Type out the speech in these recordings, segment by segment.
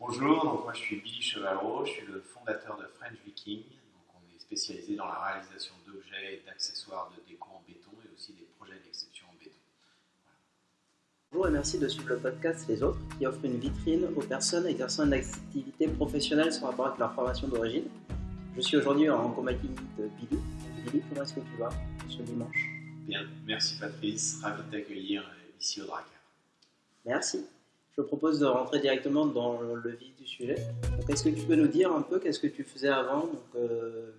Bonjour, donc moi je suis Billy Chevalreau, je suis le fondateur de French Viking. Donc on est spécialisé dans la réalisation d'objets et d'accessoires de déco en béton et aussi des projets d'exception en béton. Bonjour et merci de suivre le podcast Les Autres qui offre une vitrine aux personnes exerçant une activité professionnelle sans rapport avec leur formation d'origine. Je suis aujourd'hui en compagnie de Billy. Billy, comment est-ce que tu vas ce dimanche? Bien, merci Patrice, ravi de t'accueillir ici au Dracar. Merci. Je propose de rentrer directement dans le vif du sujet. Donc, est-ce que tu peux nous dire un peu qu'est-ce que tu faisais avant Donc, euh,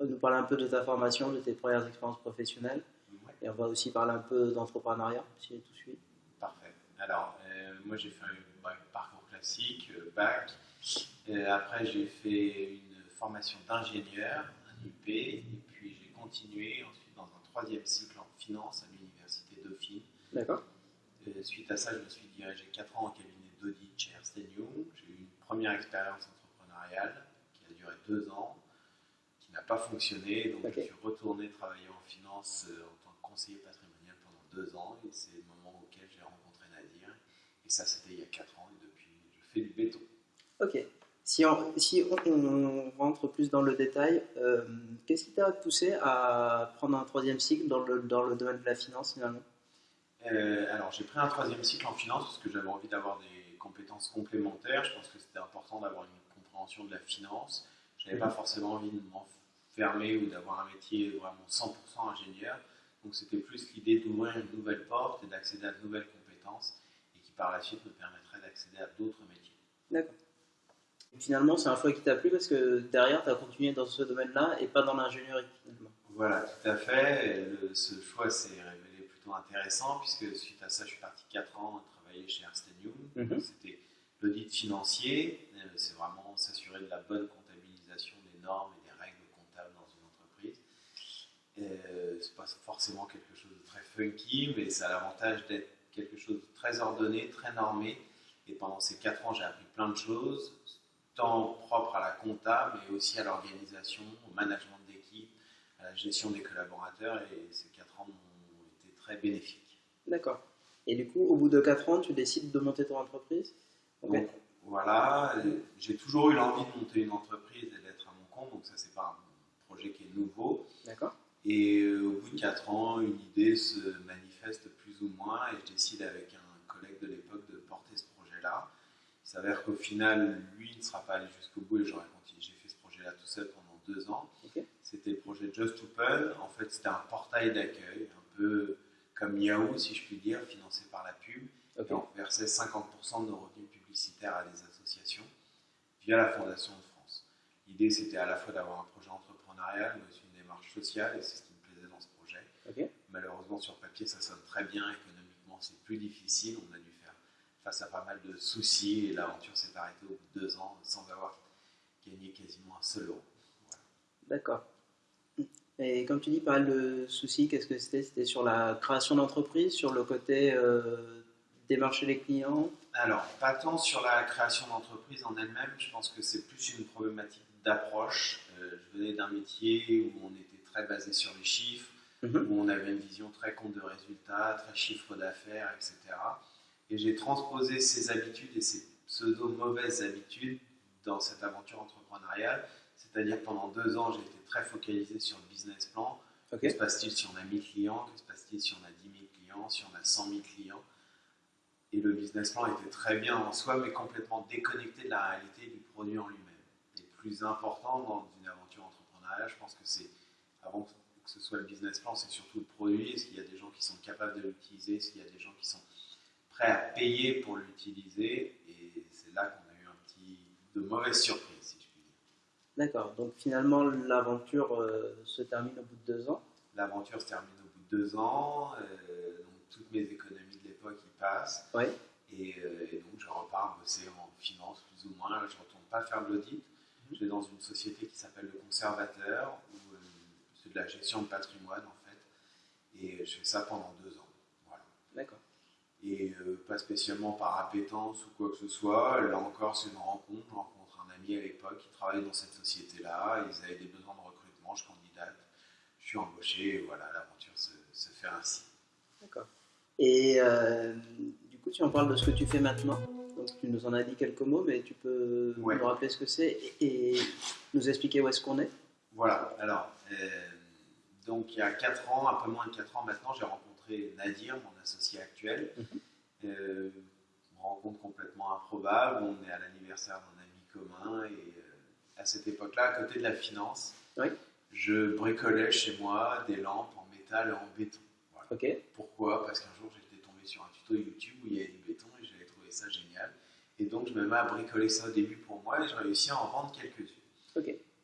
nous parler un peu de ta formation, de tes premières expériences professionnelles. Ouais, Et on va aussi parler un peu d'entrepreneuriat, si tout suivi. parfait. Alors, euh, moi j'ai fait un ouais, parcours classique, euh, bac. Euh, après j'ai fait une formation d'ingénieur, un UP, et puis j'ai continué ensuite dans un troisième cycle en finance à l'université Dauphine. D'accord Suite à ça, je me suis dirigé 4 ans en cabinet d'audit chez Ernst Young. J'ai eu une première expérience entrepreneuriale qui a duré 2 ans, qui n'a pas fonctionné. Donc je suis retourné travailler en finance euh, en tant que conseiller patrimonial pendant 2 ans. Et c'est le moment auquel j'ai rencontré Nadir. Et ça, c'était il y a 4 ans. Et depuis, je fais du béton. Ok. Si on, si on, on rentre plus dans le détail, euh, qu'est-ce qui t'a poussé à prendre un troisième cycle dans le, dans le domaine de la finance finalement? Euh, alors, j'ai pris un troisième cycle en finance parce que j'avais envie d'avoir des compétences complémentaires. Je pense que c'était important d'avoir une compréhension de la finance. Je n'avais pas forcément envie de m'enfermer ou d'avoir un métier vraiment 100% ingénieur. Donc, c'était plus l'idée d'ouvrir une nouvelle porte et d'accéder à de nouvelles compétences et qui par la suite me permettrait d'accéder à d'autres métiers. D'accord. Finalement, c'est un choix qui t'a plu parce que derrière, tu as continué dans ce domaine-là et pas dans l'ingénierie finalement. Voilà, tout à fait. Le- ce choix s'est révélé plutôt intéressant puisque suite à ça, je suis parti 4 ans travailler chez Ernst Young. Mhm. C'était l'audit financier. Euh, C'est vraiment s'assurer de la bonne comptabilisation des normes et des règles comptables dans une entreprise. Euh, c'est pas forcément quelque chose de très funky, mais ça a l'avantage d'être quelque chose de très ordonné, très normé. Et pendant ces 4 ans, j'ai appris plein de choses, tant propres à la compta, mais aussi à l'organisation, au management d'équipe, à la gestion des collaborateurs. Et ces 4 ans ont été très bénéfiques. D'accord. Et du coup, au bout de 4 ans, tu décides de monter ton entreprise? Ok. Donc voilà, j'ai toujours eu l'envie de monter une entreprise et d'être à mon compte, donc ça c'est pas un projet qui est nouveau. D'accord. Et euh, au bout de 4 ans, une idée se manifeste plus ou moins et je décide avec un collègue de l'époque de porter ce projet-là. Il s'avère qu'au final, lui ne sera pas allé jusqu'au bout et j'aurais continué. J'ai fait ce projet-là tout seul pendant deux ans. Ok. C'était le projet Just Open. En fait, c'était un portail d'accueil, un peu comme Yahoo, si je puis dire, financé par la pub. Et on versait 50% de nos revenus publicitaires à des associations via la Fondation de France. L'idée, c'était à la fois d'avoir un projet entrepreneurial, mais aussi une démarche sociale, et c'est ce qui me plaisait dans ce projet. Malheureusement, sur papier, ça sonne très bien. Économiquement, c'est plus difficile. On a dû faire face à pas mal de soucis, et l'aventure s'est arrêtée au bout de deux ans sans avoir gagné quasiment un seul euro. Voilà. D'accord. Et comme tu dis, pas mal de soucis, qu'est-ce que c'était? C'était sur la création d'entreprise, sur le côté euh, démarcher les clients? Alors, pas tant sur la création d'entreprise en elle-même, je pense que c'est plus une problématique d'approche. Euh, je venais d'un métier où on était très basé sur les chiffres, Mhm. où on avait une vision très compte de résultats, très chiffre d'affaires, etc. Et j'ai transposé ces habitudes et ces pseudo-mauvaises habitudes dans cette aventure entrepreneuriale. C'est-à-dire pendant deux ans, j'ai été très focalisé sur le business plan. Que se passe-t-il si on a 1000 clients? Que se passe-t-il si on a 10 000 clients? Si on a 100 000 clients? Et le business plan était très bien en soi, mais complètement déconnecté de la réalité du produit en lui-même. Et le plus important dans une aventure entrepreneuriale, je pense que c'est, avant que ce soit le business plan, c'est surtout le produit. Est-ce qu'il y a des gens qui sont capables de l'utiliser? Est-ce qu'il y a des gens qui sont prêts à payer pour l'utiliser? Et c'est là qu'on a eu un petit de mauvaises surprises, si. D'accord. Donc finalement, l'aventure euh, se termine au bout de deux ans. L'aventure se termine au bout de deux ans, euh, donc toutes mes économies de l'époque y passent. Oui. Et, euh, et donc je repars bosser en finance plus ou moins. Je ne retourne pas faire de l'audit. Je vais dans une société qui s'appelle Le Conservateur, où c'est de la gestion de patrimoine en fait. Et je fais ça pendant deux ans. Voilà. D'accord. Et pas spécialement par appétence ou quoi que ce soit. Là encore, c'est une rencontre. Je rencontre à l'époque qui travaillait dans cette société-là. Ils avaient des besoins de recrutement. Je candidate. Je suis embauché. Et voilà, l'aventure se, se fait ainsi. D'accord. Et euh, du coup, tu en parles de ce que tu fais maintenant. Donc, tu nous en as dit quelques mots, mais tu peux Ouais. nous rappeler ce que c'est et, et nous expliquer où est-ce qu'on est? Voilà, alors, euh, donc il y a 4 ans, un peu moins de 4 ans maintenant, j'ai rencontré Nadir, mon associé actuel. Mhm. Euh, une rencontre complètement improbable, on est à l'anniversaire d'un commun et euh, à cette époque-là, à côté de la finance, Oui. je bricolais chez moi des lampes en métal et en béton. Voilà. Pourquoi? Parce qu'un jour j'étais tombé sur un tuto YouTube où il y avait du béton et j'avais trouvé ça génial. Et donc je me mets à bricoler ça au début pour moi et j'ai réussi à en vendre quelques-unes.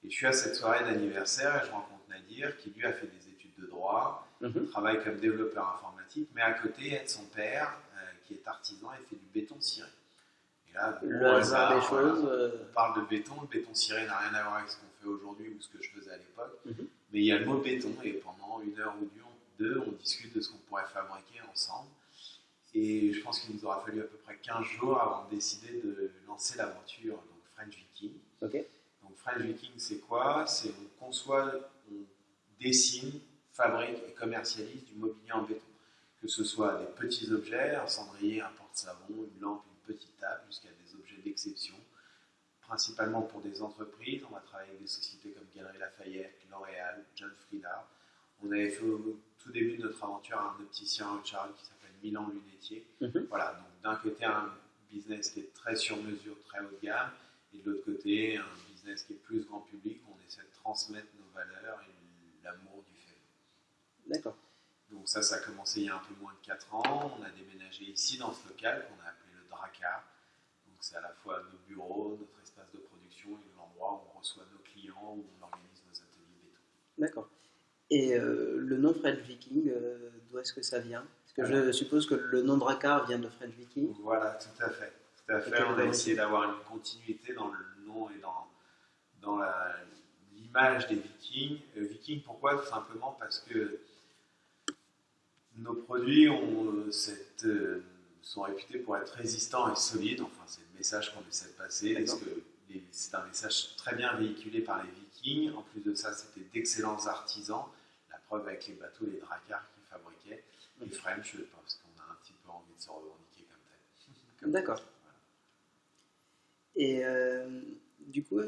Et je suis à cette soirée d'anniversaire et je rencontre Nadir qui lui a fait des études de droit, Mhm. travaille comme développeur informatique, mais à côté aide son père euh, qui est artisan et fait du béton ciré. Et là, Le hasard des voilà, choses. euh, on parle de béton, le béton ciré n'a rien à voir avec ce qu'on fait aujourd'hui ou ce que je faisais à l'époque, Mhm. mais il y a le mot béton et pendant une heure ou deux, on discute de ce qu'on pourrait fabriquer ensemble. Et je pense qu'il nous aura fallu à peu près 15 jours avant de décider de lancer l'aventure donc French Viking. Donc French Viking, c'est quoi? C'est on conçoit, on dessine, fabrique et commercialise du mobilier en béton. Que ce soit des petits objets, un cendrier, un porte-savon, une lampe, une petite table, jusqu'à des objets d'exception. Principalement pour des entreprises, on va travailler avec des sociétés comme Galeries Lafayette, L'Oréal, John Frieda. On avait fait au tout début de notre aventure un opticien à Haute-Charles qui s'appelle Milan Lunetier. Mhm. Voilà, donc d'un côté un business qui est très sur mesure, très haut de gamme, et de l'autre côté un business qui est plus grand public, où on essaie de transmettre nos valeurs et l'amour du fait. d'accord. Donc ça, ça a commencé il y a un peu moins de 4 ans. On a déménagé ici dans ce local qu'on Donc c'est à la fois nos bureaux, notre espace de production et l'endroit où on reçoit nos clients, où on organise nos ateliers béton. D'accord. Et euh, le nom French Viking, euh, d'où est-ce que ça vient? Parce que je suppose que le nom Dracar vient de French Viking. Voilà, tout à fait. Tout à fait. On a essayé d'avoir une continuité dans le nom et dans, dans la- l'image des vikings. Euh, vikings, pourquoi? Tout simplement parce que nos produits ont euh, cette, euh, sont réputés pour être résistants et solides. Enfin, c'est le message qu'on essaie de passer. D'accord. Parce que les- c'est un message très bien véhiculé par les vikings. En plus de ça, c'était d'excellents artisans. La preuve avec les bateaux, les dracars qu'ils fabriquaient. Et Mhm. French, parce qu'on a un petit peu envie de se revendiquer comme tel. D'accord. voilà. Et euh, du coup,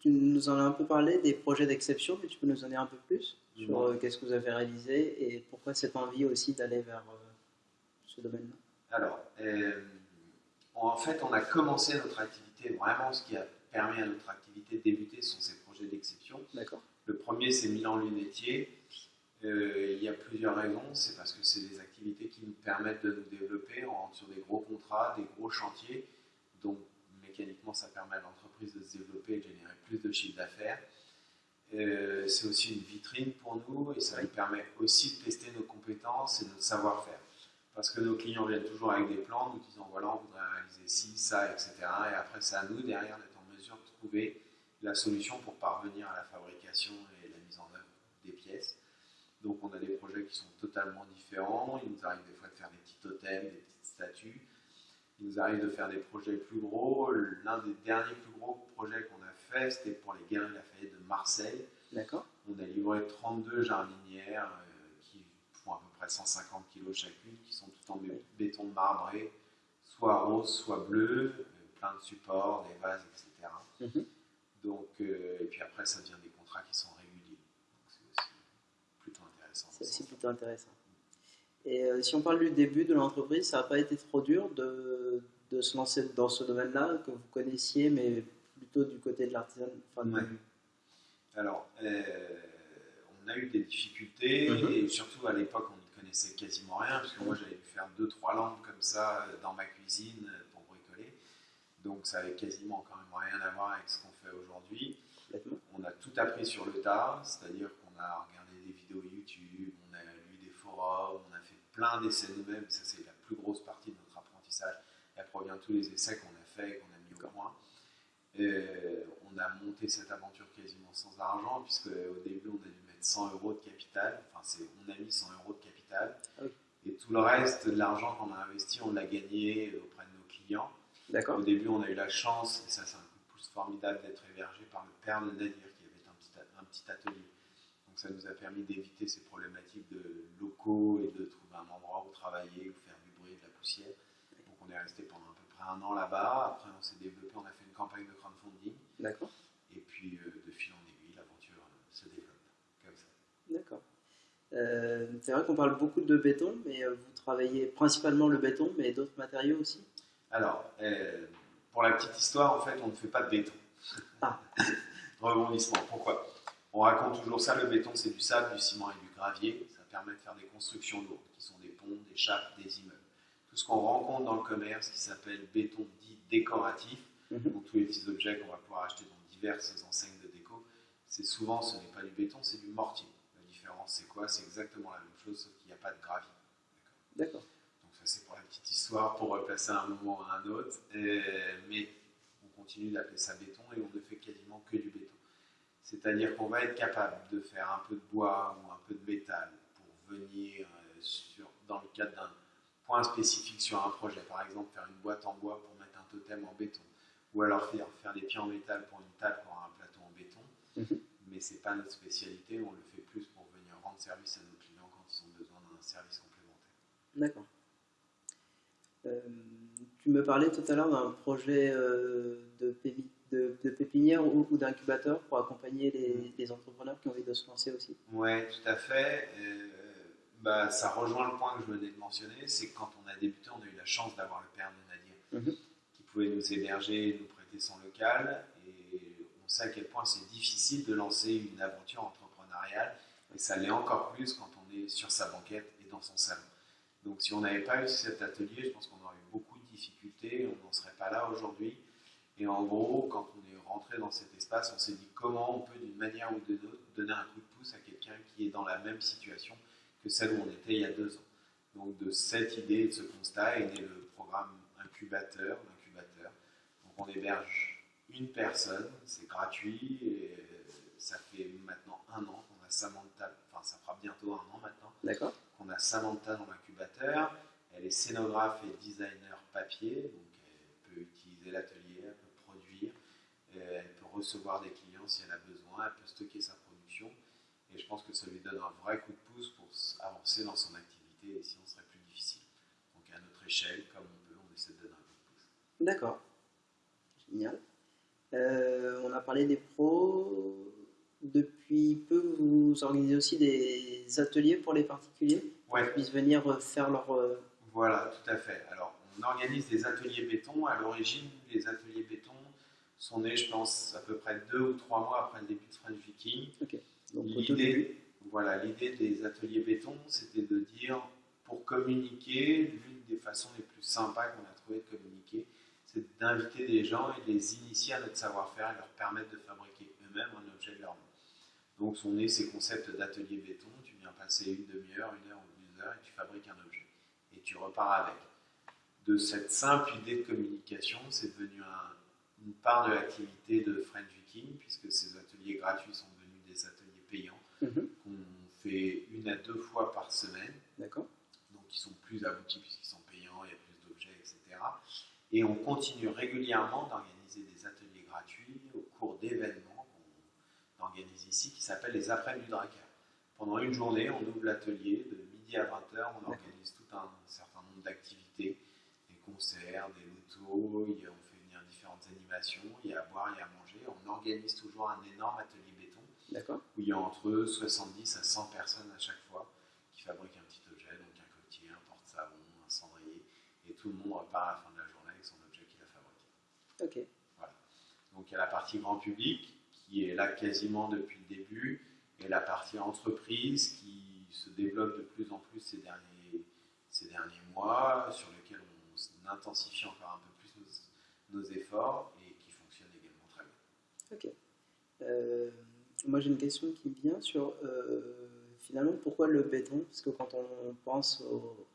tu nous en as un peu parlé des projets d'exception, mais tu peux nous en dire un peu plus sur euh, qu'est-ce que vous avez réalisé et pourquoi cette envie aussi d'aller vers euh, ce domaine-là? Alors, euh, en fait, on a commencé notre activité, vraiment ce qui a permis à notre activité de débuter, sont ces projets d'exception. D'accord Le premier, c'est Milan Lunetier. Euh, il y a plusieurs raisons. C'est parce que c'est des activités qui nous permettent de nous développer. On rentre sur des gros contrats, des gros chantiers. Donc, mécaniquement, ça permet à l'entreprise de se développer et de générer plus de chiffre d'affaires. Euh, c'est aussi une vitrine pour nous et ça nous permet aussi de tester nos compétences et notre savoir-faire. Parce que nos clients viennent toujours avec des plans, nous disant voilà, on voudrait réaliser ci, ça, etc. Et après, c'est à nous derrière d'être en mesure de trouver la solution pour parvenir à la fabrication et la mise en œuvre des pièces. Donc on a des projets qui sont totalement différents. Il nous arrive des fois de faire des petits totems, des petites statues. Il nous arrive de faire des projets plus gros. L'un des derniers plus gros projets qu'on a fait, c'était pour les Galeries Lafayette de Marseille. D'accord On a livré 32 jardinières euh, qui font à peu près 150 kg chacune, qui sont toutes en bé- béton marbré, soit rose, soit bleu, euh, plein de supports, des vases, etc. Mhm. Donc, euh, et puis après, ça devient des contrats qui sont réguliers. C'est aussi plutôt intéressant. C'est aussi plutôt intéressant. Et euh, si on parle du début de l'entreprise, ça n'a pas été trop dur de, de se lancer dans ce domaine-là que vous connaissiez, mais plutôt du côté de l'artisan. Enfin, Ouais. Alors, euh, on a eu des difficultés Mhm. et surtout à l'époque, connaissait quasiment rien parce que moi, j'avais dû faire deux, trois lampes comme ça euh, dans ma cuisine euh, pour bricoler. Donc, ça avait quasiment quand même rien à voir avec ce qu'on fait aujourd'hui. On a tout appris sur le tas, c'est-à-dire qu'on a regardé des vidéos YouTube, on a lu des forums, on a fait plein d'essais nous-mêmes. Ça, c'est la plus grosse partie de notre apprentissage. Elle provient de tous les essais qu'on a fait et qu'on a mis au point. Euh, on a monté cette aventure quasiment sans argent, puisque au début, on a dû mettre 100 euros de capital. Enfin, c'est, on a mis 100 euros de capital. Oui. Et tout le reste de l'argent qu'on a investi, on l'a gagné auprès de nos clients. Au début, on a eu la chance, et ça c'est un coup de pouce formidable, d'être hébergé par le père de Nadir qui avait un petit, a- un petit atelier. Donc ça nous a permis d'éviter ces problématiques de locaux et de trouver un endroit où travailler, où faire du bruit, de la poussière. Donc on est resté pendant à peu près un an là-bas. Après, on s'est développé, on a fait une campagne de crowdfunding. D'accord. Et puis, euh, de fil en aiguille, l'aventure euh, se développe comme ça. D'accord. Euh, c'est vrai qu'on parle beaucoup de béton, mais euh, vous travaillez principalement le béton, mais d'autres matériaux aussi? Alors, euh, pour la petite histoire, en fait, on ne fait pas de béton. Ah. Rebondissement. Pourquoi? On raconte toujours ça, le béton, c'est du sable, du ciment et du gravier. Ça permet de faire des constructions lourdes, qui sont des ponts, des chapes, des immeubles. Tout ce qu'on rencontre dans le commerce, qui s'appelle béton dit décoratif, Mhm. donc tous les petits objets qu'on va pouvoir acheter dans diverses enseignes de déco, c'est souvent, ce n'est pas du béton, c'est du mortier. Différence, c'est quoi C'est exactement la même chose, sauf qu'il n'y a pas de gravier. D'accord donc ça c'est pour la petite histoire, pour replacer un moment à un autre. Mais on continue d'appeler ça béton et on ne fait quasiment que du béton. C'est-à-dire qu'on va être capable de faire un peu de bois ou un peu de métal pour venir euh, sur, dans le cadre d'un point spécifique sur un projet. Par exemple, faire une boîte en bois pour mettre un totem en béton. Ou alors faire, faire des pieds en métal pour une table pour un plateau en béton. Mhm. Mais ce n'est pas notre spécialité, on le fait plus pour venir rendre service à nos clients quand ils ont besoin d'un service complémentaire. D'accord. Euh, tu me parlais tout à l'heure d'un projet euh, de, pépi- de- de pépinière ou, ou d'incubateur pour accompagner les, les entrepreneurs qui ont envie de se lancer aussi. Oui, tout à fait. Euh, bah, ça rejoint le point que je venais de mentionner, c'est que quand on a débuté, on a eu la chance d'avoir le père de Nadir Mhm. qui pouvait nous héberger nous prêter son local. Et on sait à quel point c'est difficile de lancer une aventure entrepreneuriale. Et ça l'est encore plus quand on est sur sa banquette et dans son salon. Donc si on n'avait pas eu cet atelier, je pense qu'on aurait eu beaucoup de difficultés, on n'en serait pas là aujourd'hui. Et en gros, quand on est rentré dans cet espace, on s'est dit comment on peut d'une manière ou d'une autre donner un coup de pouce à quelqu'un qui est dans la même situation que celle où on était il y a deux ans. Donc de cette idée, de ce constat est né le programme incubateur, l'incubateur. Donc on héberge une personne, c'est gratuit, et ça fait maintenant un an a Samantha, enfin ça fera bientôt un an maintenant, D'accord qu'on a Samantha dans l'incubateur. Elle est scénographe et designer papier, donc elle peut utiliser l'atelier, elle peut produire, euh, elle peut recevoir des clients si elle a besoin, elle peut stocker sa production. Et je pense que ça lui donne un vrai coup de pouce pour avancer dans son activité et sinon ce serait plus difficile. Donc à notre échelle, comme on peut, on essaie de donner un coup de pouce. D'accord. Génial. Euh, on a parlé des pros. Depuis peu, vous organisez aussi des ateliers pour les particuliers Ouais, qui puissent venir euh, faire leur. euh, Voilà, tout à fait. Alors, on organise des ateliers béton. À l'origine, les ateliers béton sont nés, je pense, à peu près deux ou trois mois après le début de French Viking. début. L'idée, voilà, l'idée des ateliers béton, c'était de dire, pour communiquer, l'une des façons les plus sympas qu'on a trouvé de communiquer, c'est d'inviter des gens et de les initier à notre savoir-faire et leur permettre de fabriquer eux-mêmes un objet de leur main. Donc sont nés ces concepts d'atelier béton, tu viens passer une demi-heure, une heure ou deux heures et tu fabriques un objet. Et tu repars avec. De cette simple idée de communication, c'est devenu un- une part de l'activité de French Viking, puisque ces ateliers gratuits sont devenus des ateliers payants Mhm. qu'on fait une à deux fois par semaine, D'accord. donc qui sont plus aboutis puisqu'ils sont payants, il y a plus d'objets, etc. Et on continue régulièrement d'organiser des ateliers gratuits au cours d'événements ici qui s'appellent les après du Drakkar. Pendant une journée, on ouvre l'atelier de midi à 20h, on organise tout un certain nombre d'activités, des concerts, des lotos, on fait venir différentes animations, il y a à boire, il y a à manger. On organise toujours un énorme atelier béton où il y a entre 70 à 100 personnes à chaque fois qui fabriquent un petit objet, donc un coquetier, un porte-savon, un cendrier, et tout le monde repart à la fin de la journée avec son objet qu'il a fabriqué. Ok. Donc il y a la partie grand public qui est là quasiment depuis le début, et la partie entreprise qui se développe de plus en plus ces derniers, ces derniers mois, sur lequel on intensifie encore un peu plus nos, nos efforts et qui fonctionne également très bien. Ok. Euh, moi, j'ai une question qui vient sur euh, finalement pourquoi le béton? Parce que quand on pense au-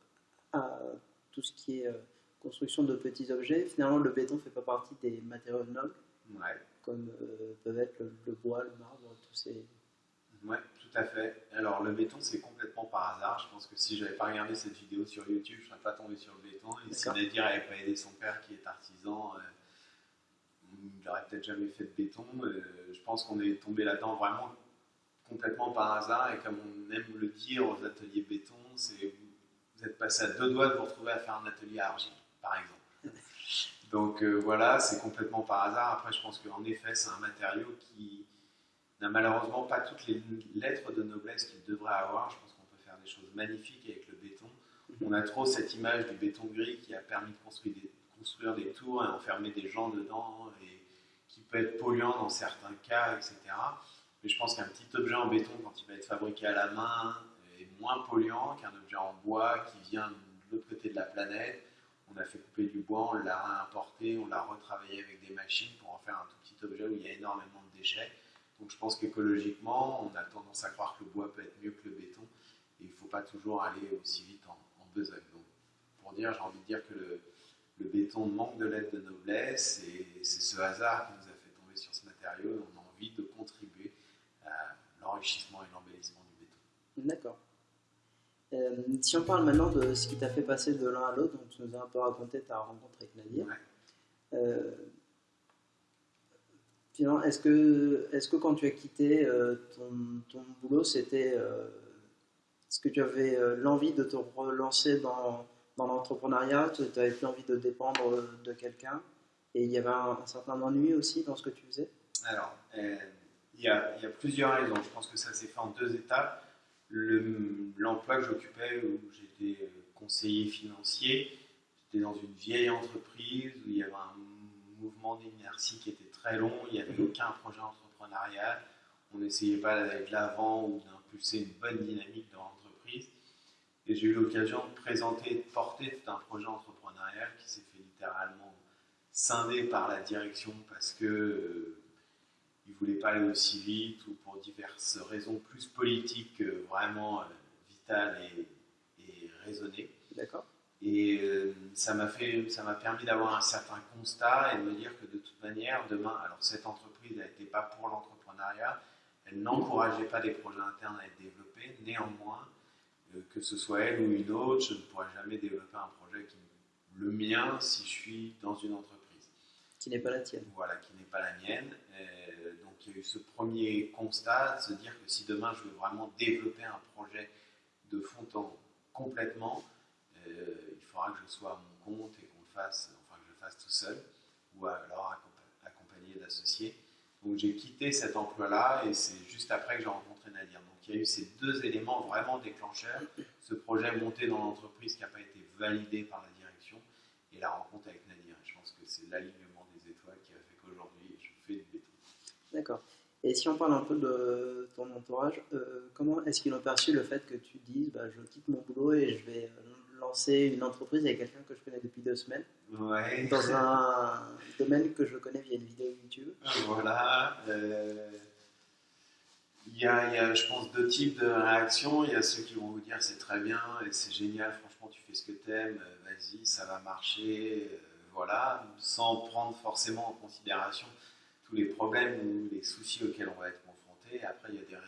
à tout ce qui est euh, construction de petits objets, finalement, le béton ne fait pas partie des matériaux nobles, Ouais. Comme euh, peuvent être le, le bois, le marbre, tous ces. Ouais, tout à fait. Alors le béton, c'est complètement par hasard. Je pense que si j'avais pas regardé cette vidéo sur YouTube, je serais pas tombé sur le béton. Et si. Nadir n'avait pas aidé son père qui est artisan, euh, il n'aurait peut-être jamais fait de béton. Euh, je pense qu'on est tombé là-dedans vraiment complètement par hasard. Et comme on aime le dire aux ateliers béton, c'est vous êtes passé à deux doigts de vous retrouver à faire un atelier à argile, par exemple. Donc euh, voilà, c'est complètement par hasard. Après, je pense qu'en effet, c'est un matériau qui n'a malheureusement pas toutes les lettres de noblesse qu'il devrait avoir. Je pense qu'on peut faire des choses magnifiques avec le béton. On a trop cette image du béton gris qui a permis de construire des, construire des tours et enfermer des gens dedans et qui peut être polluant dans certains cas, etc. Mais je pense qu'un petit objet en béton, quand il va être fabriqué à la main, est moins polluant qu'un objet en bois qui vient de l'autre côté de la planète. On a fait couper du bois, on l'a réimporté, on l'a retravaillé avec des machines pour en faire un tout petit objet où il y a énormément de déchets. Donc je pense qu'écologiquement, on a tendance à croire que le bois peut être mieux que le béton et il ne faut pas toujours aller aussi vite en, en besogne. Donc pour dire, j'ai envie de dire que le, le béton manque de lettres de noblesse et c'est ce hasard qui nous a fait tomber sur ce matériau. On a envie de contribuer à l'enrichissement et l'embellissement du béton. D'accord. Euh, si on parle maintenant de ce qui t'a fait passer de l'un à l'autre, donc tu nous as un peu raconté ta rencontre avec Nadir. Ouais. Euh, finalement, est-ce que, est que quand tu as quitté euh, ton, ton, boulot, c'était. Est-ce que tu avais l'envie de te relancer dans, dans l'entrepreneuriat? Tu n'avais plus envie de dépendre de quelqu'un? Et il y avait un, un, certain ennui aussi dans ce que tu faisais? Alors, il y, a, il y, a, plusieurs raisons. Je pense que ça s'est fait en deux étapes. L'emploi que j'occupais, où j'étais conseiller financier, j'étais dans une vieille entreprise où il y avait un mouvement d'inertie qui était très long, il n'y avait aucun projet entrepreneurial, on n'essayait pas d'aller de l'avant ou d'impulser une bonne dynamique dans l'entreprise. Et j'ai eu l'occasion de présenter, de porter tout un projet entrepreneurial qui s'est fait littéralement scinder par la direction parce que ils voulaient pas aller aussi vite ou pour diverses raisons plus politiques que vraiment euh, vitales et, et raisonnées. D'accord. Et euh, ça m'a fait, ça m'a permis d'avoir un certain constat et de me dire que de toute manière, demain, alors cette entreprise n'était pas pour l'entrepreneuriat, elle n'encourageait pas des projets internes à être développés. Néanmoins, euh, que ce soit elle ou une autre, je ne pourrais jamais développer un projet qui le mien si je suis dans une entreprise qui n'est pas la tienne. Voilà, qui n'est pas la mienne. Donc il y a eu ce premier constat de se dire que si demain je veux vraiment développer un projet de fond en complètement, euh, il faudra que je sois à mon compte et qu'on le fasse, enfin que je le fasse tout seul, ou alors accompagné d'associés. Donc j'ai quitté cet emploi-là et c'est juste après que j'ai rencontré Nadir. Donc il y a eu ces deux éléments vraiment déclencheurs, ce projet monté dans l'entreprise qui n'a pas été validé par la direction et la rencontre avec Nadir. Je pense que c'est l'alignement des étoiles qui a fait qu'aujourd'hui je fais du béton. D'accord. Et si on parle un peu de ton entourage, euh, comment est-ce qu'ils ont perçu le fait que tu dises bah, je quitte mon boulot et je vais lancer une entreprise avec quelqu'un que je connais depuis deux semaines? Ouais. dans un domaine que je connais via une vidéo YouTube Voilà. Euh, il y, a, il y, a, je pense, deux types de réactions. Il y a ceux qui vont vous dire c'est très bien et c'est génial, franchement, tu fais ce que tu aimes, vas-y, ça va marcher, euh, voilà, sans prendre forcément en considération tous les problèmes ou les soucis auxquels on va être confronté. Après, il y a des, ré,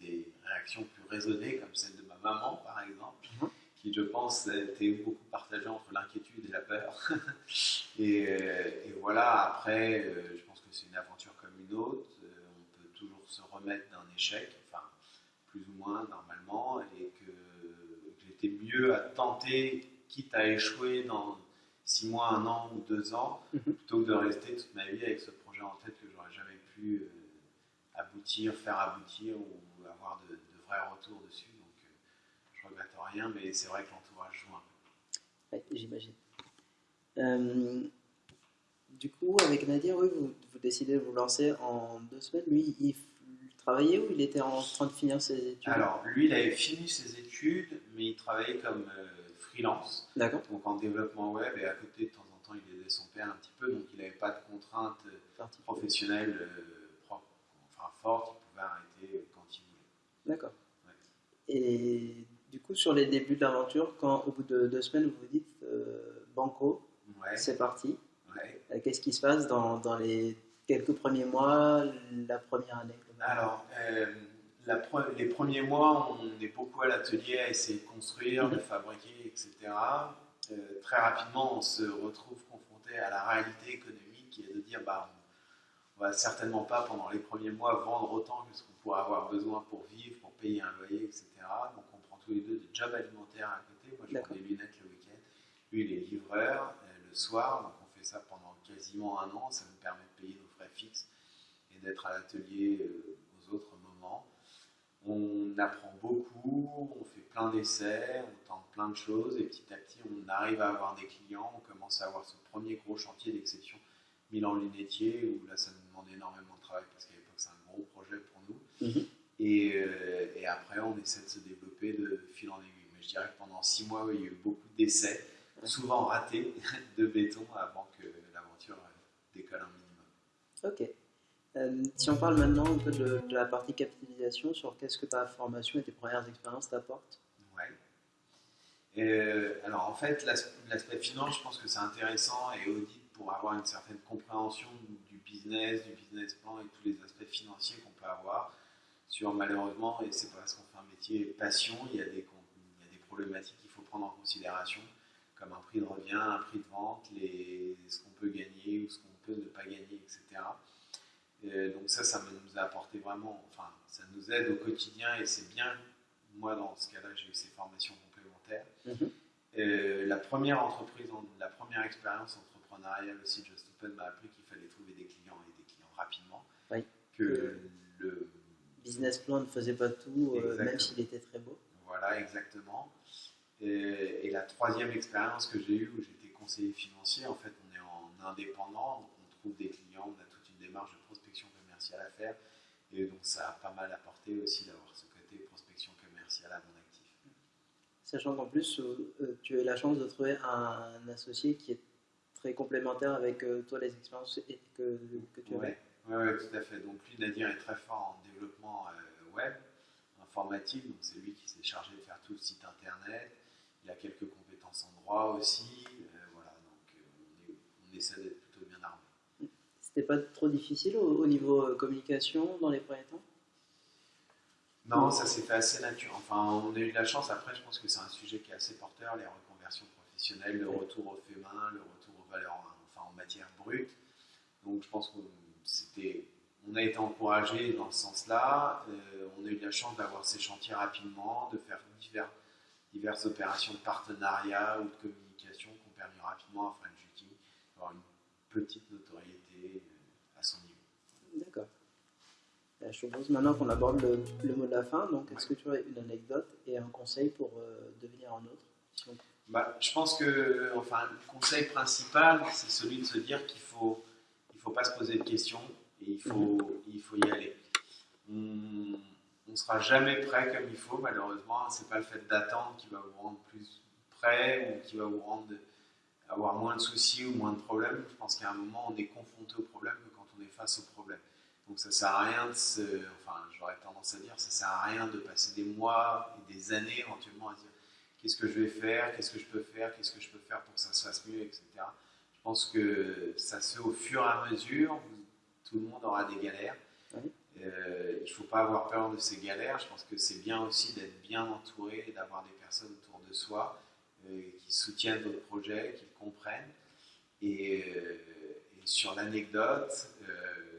des réactions plus raisonnées, comme celle de ma maman, par exemple, mm -hmm. qui, je pense, était beaucoup partagée entre l'inquiétude et la peur. et, et, voilà, après, je pense que c'est une aventure comme une autre. On peut toujours se remettre d'un échec, enfin, plus ou moins normalement, et que, que j'étais mieux à tenter, quitte à échouer dans six mois, un an ou deux ans, mm -hmm. plutôt que de rester toute ma vie avec ce en tête que j'aurais jamais pu euh, aboutir, faire aboutir ou avoir de, de vrais retours dessus. Donc euh, je regrette rien, mais c'est vrai que l'entourage joue un peu. J'imagine. Euh, du coup, avec Nadir, oui, vous, vous, décidez de vous lancer en deux semaines. Lui, il travaillait ou il était en train de finir ses études? Alors, lui, il avait fini ses études, mais il travaillait comme euh, freelance. D'accord. Donc en développement web et à côté, de temps en temps, il aidait son père un petit peu, donc il n'avait pas de contraintes professionnelles euh, propres, enfin fortes, il pouvait arrêter quand il voulait. D'accord. Ouais. Et du coup, sur les débuts de l'aventure, quand au bout de deux semaines, vous vous dites euh, Banco, ouais. c'est parti, ouais. Euh, qu'est-ce qui se passe dans, dans, les quelques premiers mois, la première année Alors, euh, la pre les premiers mois, on est beaucoup à l'atelier à essayer de construire, de fabriquer, etc. Euh, très rapidement, on se retrouve confronté à la réalité économique qui est de dire bah, on va certainement pas pendant les premiers mois vendre autant que ce qu'on pourrait avoir besoin pour vivre, pour payer un loyer, etc. Donc on prend tous les deux des jobs alimentaires à côté. Moi, je prends des lunettes le week-end. Lui, il est livreur euh, le soir, donc on fait ça pendant quasiment un an. Ça nous permet de payer nos frais fixes et d'être à l'atelier euh, aux autres moments. On apprend beaucoup, on fait plein d'essais, on tente plein de choses et petit à petit on arrive à avoir des clients. On commence à avoir ce premier gros chantier d'exception Milan Lunetier où là ça demande énormément de travail parce qu'à l'époque c'est un gros projet pour nous. Mhm. Et, euh, et après on essaie de se développer de fil en aiguille. Mais je dirais que pendant six mois il y a eu beaucoup d'essais, souvent ratés, de béton avant que l'aventure euh, décolle un minimum. Ok. Euh, si on parle maintenant un peu de, de la partie capitalisation, sur qu'est-ce que ta formation et tes premières expériences t'apportent? Ouais. Euh, alors en fait, l'as- l'aspect finance, je pense que c'est intéressant et audit pour avoir une certaine compréhension business, du business plan et tous les aspects financiers qu'on peut avoir sur malheureusement, et c'est parce qu'on fait un métier passion, il y a des, il y a des problématiques qu'il faut prendre en considération, comme un prix de revient, un prix de vente, les, ce qu'on peut gagner ou ce qu'on peut ne pas gagner, etc. Euh, donc ça, ça nous a apporté vraiment, enfin, ça nous aide au quotidien et c'est bien. Moi, dans ce cas-là, j'ai eu ces formations complémentaires. Mhm. Euh, la première entreprise, en- la première expérience entrepreneuriale aussi, Just Open m'a appris qu'il fallait trouver des clients. Oui. Que le, Business plan ne faisait pas tout, euh, même s'il était très beau. voilà, exactement. Et, et la troisième expérience que j'ai eue, où j'étais conseiller financier, en fait, on est en indépendant, donc on trouve des clients, on a toute une démarche de prospection commerciale à faire. Et donc, ça a pas mal apporté aussi d'avoir ce côté prospection commerciale à mon actif. Sachant qu'en plus, euh, euh, tu as eu la chance de trouver un associé qui est très complémentaire avec toi, les expériences que, que tu avais. Ouais, ouais, tout à fait. Donc lui, Nadir est très fort en développement euh, web, informatique. Donc c'est lui qui s'est chargé de faire tout le site internet. Il a quelques compétences en droit aussi. Euh, voilà, donc euh, on, est- on essaie d'être plutôt bien armé. C'était pas trop difficile au, au niveau communication dans les premiers temps? Non, ça s'est fait assez naturel. Enfin, on a eu de la chance. Après, je pense que c'est un sujet qui est assez porteur, les reconversions professionnelles, le Oui. retour au fait main, le retour aux valeurs, enfin en matière brute. Donc, je pense qu'on c'était, on a été encouragé dans ce sens-là. Euh, on a eu la chance d'avoir ces chantiers rapidement, de faire divers, diverses opérations de partenariat ou de communication qui ont permis rapidement à French Viking d'avoir une petite notoriété euh, à son niveau. D'accord. Euh, Je propose maintenant qu'on aborde le, le mot de la fin. Donc, est-ce que tu aurais une anecdote et un conseil pour euh, devenir un autre si on- Bah, je pense que enfin, le conseil principal, c'est celui de se dire qu'il faut, faut pas se poser de questions et il faut, il faut y aller. On ne sera jamais prêt comme il faut, malheureusement. C'est pas le fait d'attendre qui va vous rendre plus prêt ou qui va vous rendre avoir moins de soucis ou moins de problèmes. Je pense qu'à un moment, on est confronté au problème que quand on est face au problème. Donc ça sert à rien de se, enfin, j'aurais tendance à dire, ça sert à rien de passer des mois et des années éventuellement à dire qu'est-ce que je vais faire, qu'est-ce que je peux faire, qu'est-ce que je peux faire pour que ça se fasse mieux, etc. Je pense que ça se fait au fur et à mesure. Tout le monde aura des galères. Oui. Euh, il ne faut pas avoir peur de ces galères. Je pense que c'est bien aussi d'être bien entouré et d'avoir des personnes autour de soi euh, qui soutiennent votre projet, qui le comprennent. Et, euh, et sur l'anecdote,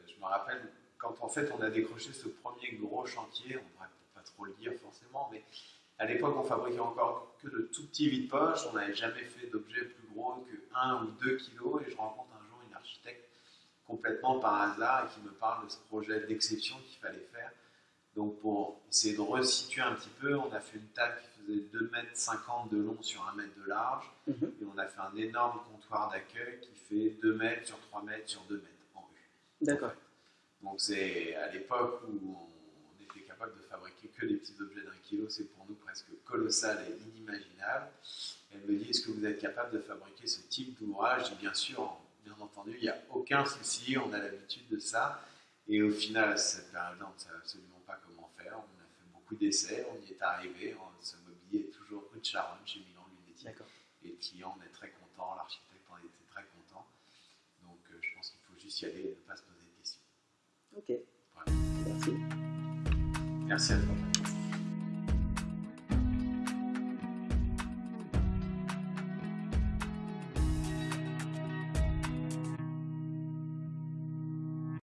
je me rappelle quand en fait on a décroché ce premier gros chantier, on ne devrait pas trop le dire forcément, mais à l'époque on fabriquait encore que de tout petits vide-poche, on n'avait jamais fait d'objet plus gros que 1 ou 2 kilos, et je rencontre un jour une architecte complètement par hasard et qui me parle de ce projet d'exception qu'il fallait faire. Donc pour essayer de resituer un petit peu, on a fait une table qui faisait 2,50 mètres de long sur 1 mètre de large, Mhm. et on a fait un énorme comptoir d'accueil qui fait 2 mètres sur 3 mètres sur 2 mètres en rue. D'accord. Donc c'est à l'époque où on capable de fabriquer que des petits objets d'un kilo, c'est pour nous presque colossal et inimaginable. Elle me dit, est-ce que vous êtes capable de fabriquer ce type d'ouvrage? Je dis, bien sûr, bien entendu, il n'y a aucun souci, on a l'habitude de ça. Et au final, à cette période-là, on ne savait absolument pas comment faire. On a fait beaucoup d'essais, on y est arrivé. On- Ce mobilier est toujours rue de Charonne, chez Milan Lunetti. Et le client en est très content, l'architecte en était très content. Donc euh, je pense qu'il faut juste y aller et ne pas se poser de questions. Ok. Voilà. Merci. Merci à toi.